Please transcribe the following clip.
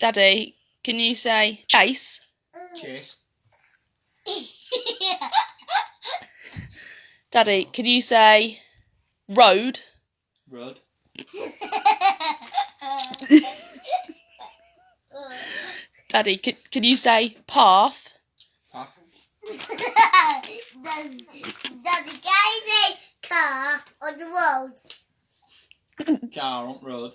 Daddy, can you say chase? Chase. Daddy, can you say road? Road. Daddy, can, can you say path? Path. does, does the guy say car on the road? Car on road.